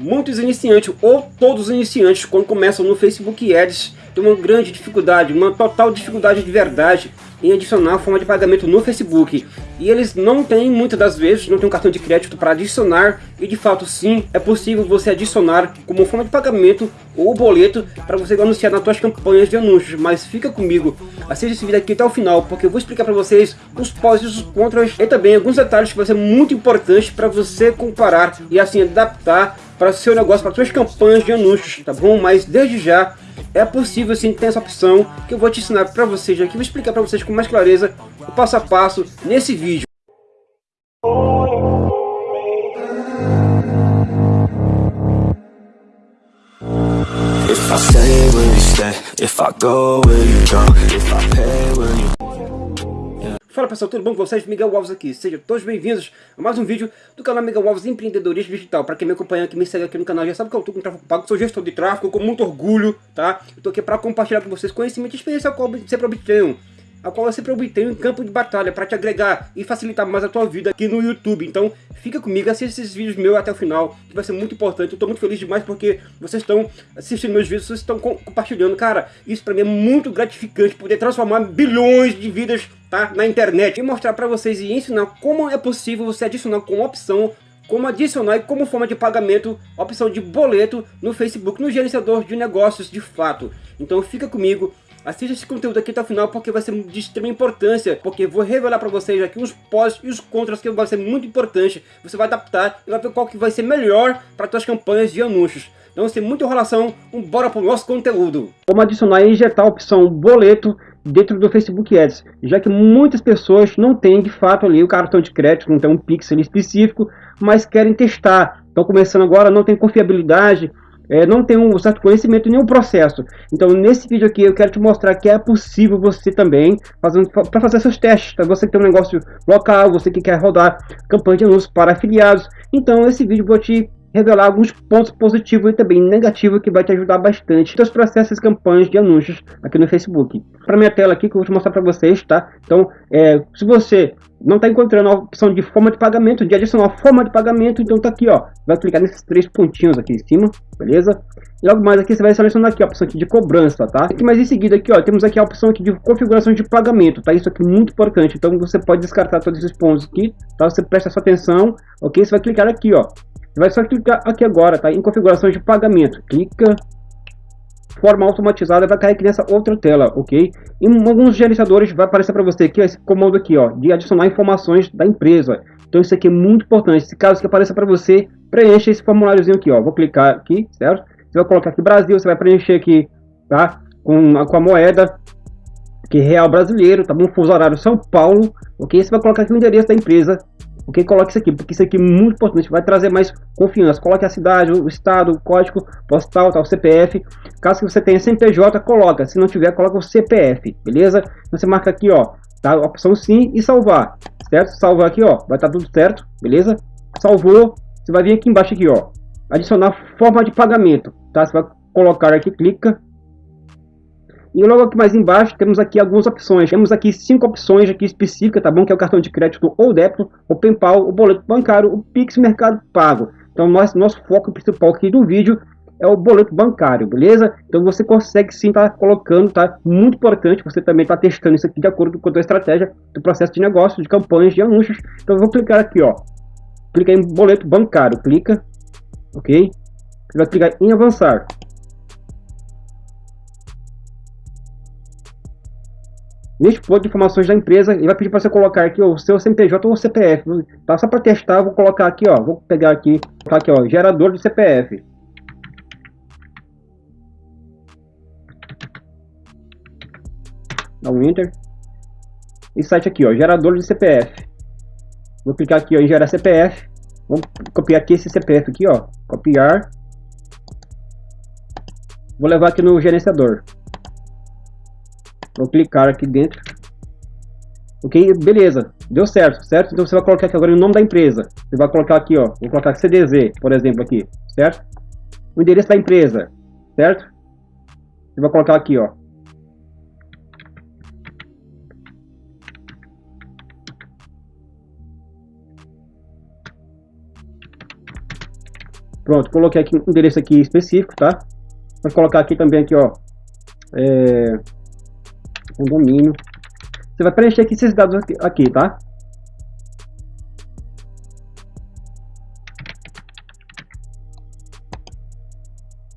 Muitos iniciantes, ou todos os iniciantes, quando começam no Facebook Ads, têm uma grande dificuldade, uma total dificuldade de verdade em adicionar a forma de pagamento no Facebook. E eles não têm, muitas das vezes, não tem um cartão de crédito para adicionar. E de fato sim, é possível você adicionar como forma de pagamento ou boleto para você anunciar nas suas campanhas de anúncios. Mas fica comigo, assista esse vídeo aqui até o final, porque eu vou explicar para vocês os pós e os contras. E também alguns detalhes que vão ser muito importantes para você comparar e assim adaptar para seu negócio, para suas campanhas de anúncios, tá bom? Mas desde já é possível sim ter essa opção que eu vou te ensinar para vocês aqui, vou explicar para vocês com mais clareza o passo a passo nesse vídeo. If I pessoal, tudo bom com vocês? Miguel Alves aqui. Sejam todos bem-vindos a mais um vídeo do canal Miguel Alves Empreendedorismo Digital. Para quem me acompanha, que me segue aqui no canal, já sabe que eu estou com tráfego pago, sou gestor de tráfego com muito orgulho, tá? Eu tô aqui para compartilhar com vocês conhecimento e experiência qual sempre obtenho a qual eu sempre obtenho em campo de batalha para te agregar e facilitar mais a tua vida aqui no YouTube. Então fica comigo, assista esses vídeos meus até o final, que vai ser muito importante. Eu estou muito feliz demais porque vocês estão assistindo meus vídeos, vocês estão compartilhando. Cara, isso para mim é muito gratificante, poder transformar bilhões de vidas tá, na internet e mostrar para vocês e ensinar como é possível você adicionar com opção como adicionar e como forma de pagamento opção de boleto no Facebook, no gerenciador de negócios de fato. Então fica comigo, Assista esse conteúdo aqui até o final porque vai ser de extrema importância, porque vou revelar para vocês aqui os pós e os contras que vai ser muito importante. Você vai adaptar e vai ver qual que vai ser melhor para suas campanhas de anúncios. Então, sem muita enrolação, bora para o nosso conteúdo. Como adicionar e injetar a opção boleto dentro do Facebook Ads, já que muitas pessoas não têm de fato ali o cartão de crédito, não tem um pixel específico, mas querem testar. Estão começando agora, não tem confiabilidade, é, não tem um certo conhecimento nem um processo. Então, nesse vídeo aqui, eu quero te mostrar que é possível você também, para fazer seus testes, tá? você que tem um negócio local, você que quer rodar campanha de anúncios para afiliados. Então, esse vídeo vou te revelar alguns pontos positivos e também negativos que vai te ajudar bastante nos processos e campanhas de anúncios aqui no Facebook. Para minha tela aqui que eu vou te mostrar para vocês, tá? Então, é, se você não está encontrando a opção de forma de pagamento, de adicionar forma de pagamento, então tá aqui, ó. Vai clicar nesses três pontinhos aqui em cima, beleza? E logo mais aqui você vai selecionar aqui a opção aqui de cobrança, tá? Aqui mais em seguida aqui, ó, temos aqui a opção aqui de configuração de pagamento, tá? Isso aqui é muito importante, então você pode descartar todos esses pontos aqui, tá? Você presta sua atenção, ok? Você vai clicar aqui, ó. Vai só clicar aqui agora, tá? Em configuração de pagamento. Clica forma automatizada vai cair aqui nessa outra tela, ok? Em alguns gerenciadores vai aparecer para você aqui esse comando aqui, ó, de adicionar informações da empresa. Então isso aqui é muito importante. Se caso que apareça para você, preencha esse formuláriozinho aqui, ó. Vou clicar aqui, certo? Você vai colocar aqui Brasil, você vai preencher aqui, tá? Com a, com a moeda que é real brasileiro, tá bom? Fuso horário São Paulo, ok? Você vai colocar aqui o endereço da empresa, Ok? Coloque isso aqui, porque isso aqui é muito importante, vai trazer mais confiança. Coloque a cidade, o estado, o código postal, tal, CPF. Caso você tenha CNPJ, coloca. Se não tiver, coloca o CPF, beleza? Então, você marca aqui, ó, tá? Opção sim e salvar, certo? Salvar aqui, ó, vai estar tá tudo certo, beleza? Salvou, você vai vir aqui embaixo aqui, ó, adicionar forma de pagamento, tá? Você vai colocar aqui, clica, e logo aqui mais embaixo temos aqui algumas opções. Temos aqui cinco opções aqui específicas, tá bom? Que é o cartão de crédito ou débito, o PayPal, o boleto bancário, o Pix Mercado Pago. Então nosso, nosso foco principal aqui do vídeo é o boleto bancário, beleza? Então você consegue sim estar tá colocando, tá? Muito importante, você também está testando isso aqui de acordo com a estratégia do processo de negócio, de campanhas, de anúncios. Então eu vou clicar aqui, ó. Clica em boleto bancário, clica, ok? Você vai clicar em avançar. Neste ponto de informações da empresa, ele vai pedir para você colocar aqui o seu CNPJ ou CPF. Tá? Só para testar, vou colocar aqui, ó. Vou pegar aqui, tá aqui, ó, gerador de CPF. Dá um Enter. E site aqui, ó, gerador de CPF. Vou clicar aqui, ó, em gerar CPF. Vou copiar aqui esse CPF aqui, ó. Copiar. Vou levar aqui no gerenciador. Vou clicar aqui dentro. Ok, beleza. Deu certo, certo? Então você vai colocar aqui agora o nome da empresa. Você vai colocar aqui, ó. Vou colocar CDZ, por exemplo, aqui, certo? O endereço da empresa, certo? Você vai colocar aqui, ó. Pronto, coloquei aqui um endereço aqui específico, tá? Vou colocar aqui também aqui, ó, é, um domínio. Você vai preencher aqui esses dados aqui, aqui tá?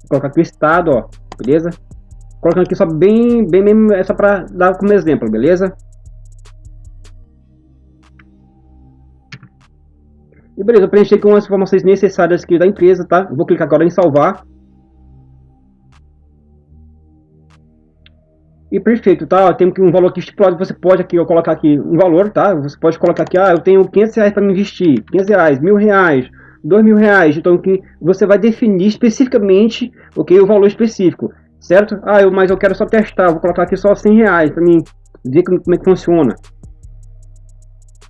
Vou colocar aqui o estado, ó, beleza? Colocando aqui só bem, bem mesmo, é só para dar como exemplo, beleza? E beleza, eu preenchi com as informações necessárias aqui da empresa, tá? vou clicar agora em salvar. E perfeito, tá? Tem um valor aqui estipulado, você pode aqui, eu colocar aqui um valor, tá? Você pode colocar aqui, ah, eu tenho 500 reais para investir, 500 reais, mil reais, dois mil reais. Então que você vai definir especificamente, ok, o valor específico, certo? Ah, eu, mas eu quero só testar, vou colocar aqui só 100 reais para mim ver como, como é que funciona.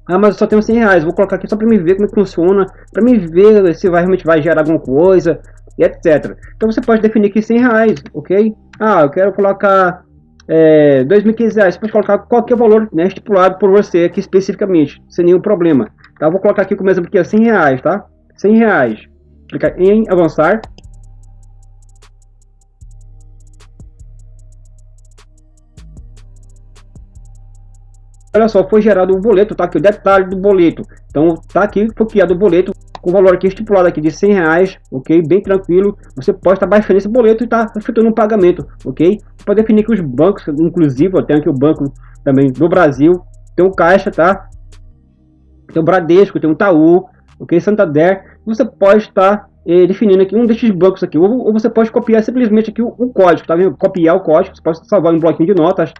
Ah, mas eu só tenho 100 reais, vou colocar aqui só para me ver como é que funciona, para me ver se vai, realmente vai gerar alguma coisa, e etc. Então você pode definir aqui 100 reais, ok? Ah, eu quero colocar é, 2.500 reais, pode colocar qualquer valor né, estipulado por você aqui especificamente, sem nenhum problema. Tá? Vou colocar aqui como exemplo aqui, 100 reais, tá? 100 reais. Clicar em avançar. Olha só, foi gerado o boleto, tá aqui o detalhe do boleto. Então, tá aqui, foi criado o boleto com o valor aqui estipulado aqui de 100 reais, ok? Bem tranquilo. Você pode estar baixando esse boleto e estar tá efetuando um pagamento, ok? Pode definir que os bancos, inclusive, eu tenho aqui o banco também do Brasil, tem o Caixa, tá? Tem o Bradesco, tem o Itaú, ok? Santander. Você pode estar eh, definindo aqui um desses bancos aqui, ou, ou, você pode copiar simplesmente aqui o, o código, tá vendo? Copiar o código, você pode salvar um bloquinho de notas,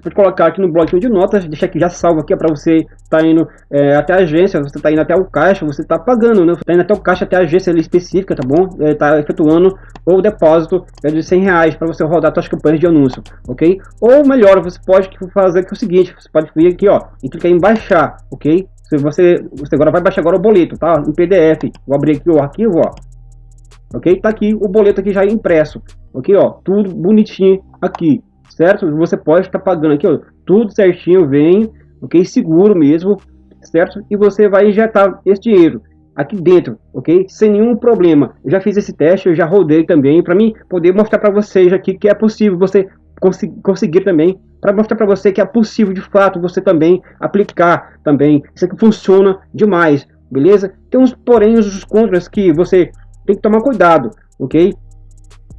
você pode colocar aqui no bloquinho de notas, deixar aqui já salvo aqui, para você tá indo é, até a agência, você está indo até o caixa, você está pagando, né? Você está indo até o caixa, até a agência específica, tá bom? É, efetuando o depósito é de 100 reais para você rodar suas campanhas de anúncio, ok? Ou melhor, você pode fazer aqui o seguinte, você pode vir aqui, ó, e clicar em baixar, ok? Se você, você agora vai baixar agora o boleto, tá? Em PDF. Vou abrir aqui o arquivo, ó. Ok? Tá aqui o boleto aqui já impresso. Ok, ó. Tudo bonitinho aqui certo? Você pode estar pagando aqui, ó, tudo certinho, vem, ok? Seguro mesmo, certo? E você vai injetar esse dinheiro aqui dentro, ok? Sem nenhum problema. Eu já fiz esse teste, eu já rodei também, para mim poder mostrar para vocês aqui que é possível você conseguir também, para mostrar para você que é possível de fato você também aplicar também. Isso aqui funciona demais, beleza? Tem uns porém, os contras que você tem que tomar cuidado, ok?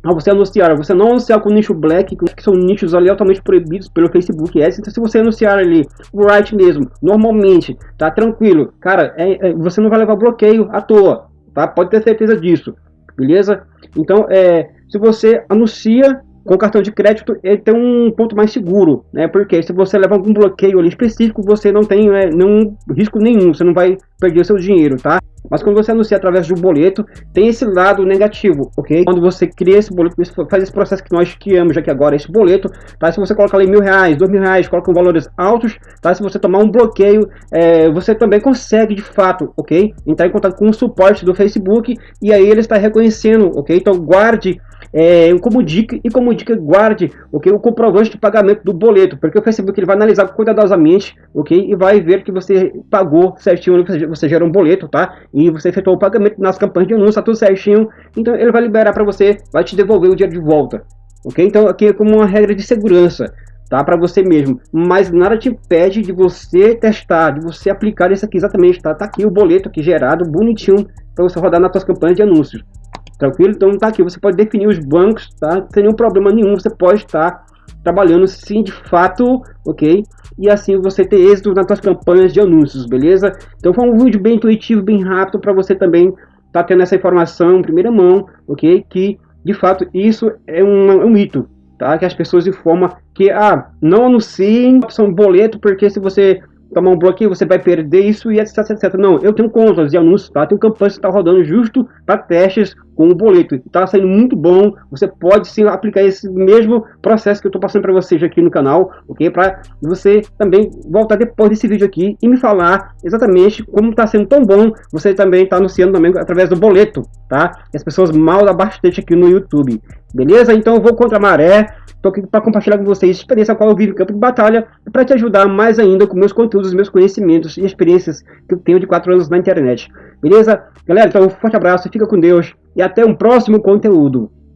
Ao você anunciar, você não anunciar com nicho black, que são nichos ali altamente proibidos pelo Facebook Ads, então se você anunciar ali o right mesmo, normalmente, tá tranquilo, cara, é, é, você não vai levar bloqueio à toa, tá? Pode ter certeza disso, beleza? Então, é, se você anuncia com cartão de crédito ele tem um ponto mais seguro, né? Porque se você leva algum bloqueio ali específico, você não tem né, nenhum risco nenhum, você não vai perder o seu dinheiro, tá? Mas quando você anuncia através de um boleto, tem esse lado negativo, ok? Quando você cria esse boleto, faz esse processo que nós criamos aqui agora, esse boleto, tá? Se você coloca ali mil reais, dois mil reais, coloca valores altos, tá? Se você tomar um bloqueio, é, você também consegue de fato, ok? Entrar em contato com o suporte do Facebook e aí ele está reconhecendo, ok? Então guarde é, como dica e como dica guarde okay, o comprovante de pagamento do boleto, porque o Facebook ele vai analisar cuidadosamente ok, e vai ver que você pagou certinho, você gera um boleto, tá? E você efetuou o pagamento nas campanhas de anúncio, tá tudo certinho, então ele vai liberar para você, vai te devolver o dinheiro de volta, ok? Então aqui é como uma regra de segurança, tá? Para você mesmo, mas nada te impede de você testar, de você aplicar isso aqui exatamente, tá? Tá aqui o boleto aqui gerado, bonitinho, para você rodar nas suas campanhas de anúncios. Tranquilo? Então tá aqui, você pode definir os bancos, tá? Sem nenhum problema nenhum, você pode estar trabalhando sim de fato, ok? E assim você ter êxito nas suas campanhas de anúncios, beleza? Então foi um vídeo bem intuitivo, bem rápido para você também tá tendo essa informação em primeira mão, ok? Que de fato isso é um, é um mito, tá? Que as pessoas informam que, ah, não anunciem opção boleto, porque se você tomar um bloqueio, você vai perder isso e etc, etc. Não, eu tenho contas de anúncios, tá? Tenho campanhas que está rodando justo para testes com o boleto. Está saindo muito bom. Você pode sim aplicar esse mesmo processo que eu estou passando para vocês aqui no canal, ok? Para você também voltar depois desse vídeo aqui e me falar exatamente como está sendo tão bom. Você também está anunciando também através do boleto, tá? E as pessoas mal dá bastante aqui no YouTube, beleza? Então eu vou contra a maré. Estou aqui para compartilhar com vocês a experiência qual eu vivo em campo de batalha para te ajudar mais ainda com meus conteúdos, meus conhecimentos e experiências que eu tenho de 4 anos na internet. beleza? Galera, então um forte abraço, fica com Deus e até um próximo conteúdo.